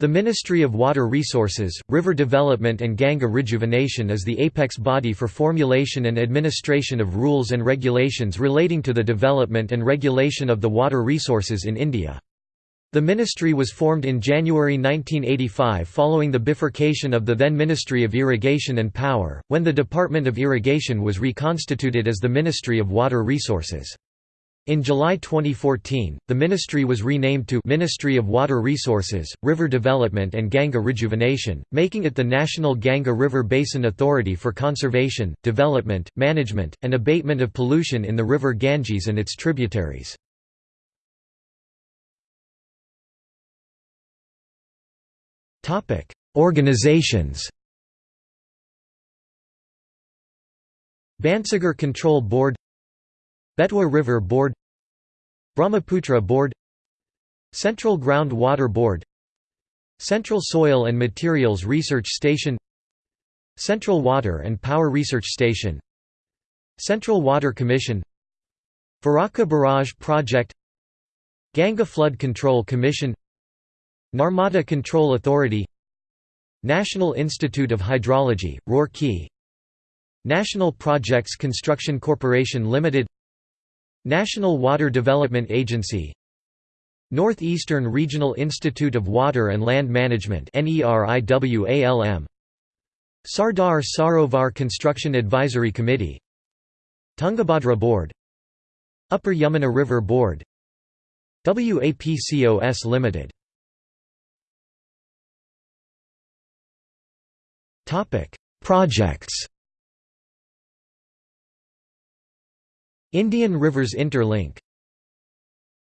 The Ministry of Water Resources, River Development and Ganga Rejuvenation is the apex body for formulation and administration of rules and regulations relating to the development and regulation of the water resources in India. The ministry was formed in January 1985 following the bifurcation of the then Ministry of Irrigation and Power, when the Department of Irrigation was reconstituted as the Ministry of Water Resources. In July 2014, the ministry was renamed to Ministry of Water Resources, River Development and Ganga Rejuvenation, making it the National Ganga River Basin Authority for conservation, development, management, and abatement of pollution in the river Ganges and its tributaries. Organizations Bansagar Control Board Betwa River Board Brahmaputra Board Central Ground Water Board Central Soil and Materials Research Station Central Water and Power Research Station Central Water Commission Farakka Barrage Project Ganga Flood Control Commission Narmada Control Authority National Institute of Hydrology, Roorkee National Projects Construction Corporation Limited National Water Development Agency Northeastern Regional Institute of Water and Land Management Sardar Sarovar Construction Advisory Committee Tungabhadra Board Upper Yamuna River Board WAPCOS Limited. Projects Indian Rivers Interlink